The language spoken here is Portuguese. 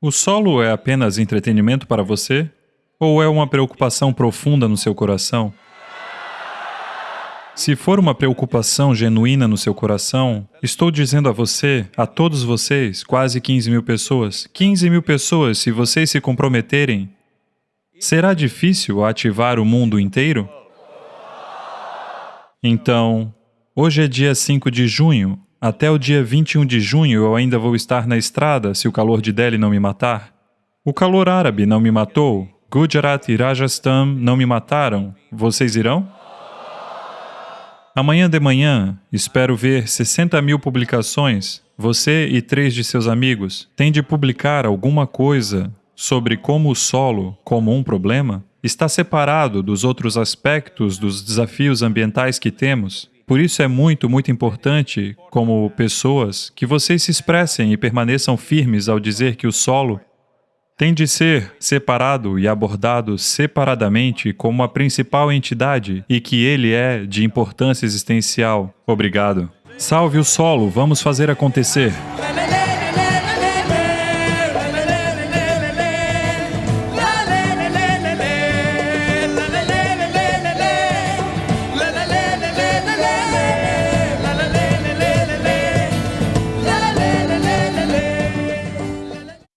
O solo é apenas entretenimento para você? Ou é uma preocupação profunda no seu coração? Se for uma preocupação genuína no seu coração, estou dizendo a você, a todos vocês, quase 15 mil pessoas, 15 mil pessoas, se vocês se comprometerem, será difícil ativar o mundo inteiro? Então, hoje é dia 5 de junho, até o dia 21 de junho eu ainda vou estar na estrada se o calor de Delhi não me matar. O calor árabe não me matou. Gujarat e Rajasthan não me mataram. Vocês irão? Amanhã de manhã, espero ver 60 mil publicações. Você e três de seus amigos têm de publicar alguma coisa sobre como o solo, como um problema, está separado dos outros aspectos dos desafios ambientais que temos por isso é muito, muito importante, como pessoas, que vocês se expressem e permaneçam firmes ao dizer que o solo tem de ser separado e abordado separadamente como a principal entidade e que ele é de importância existencial. Obrigado. Salve o solo, vamos fazer acontecer.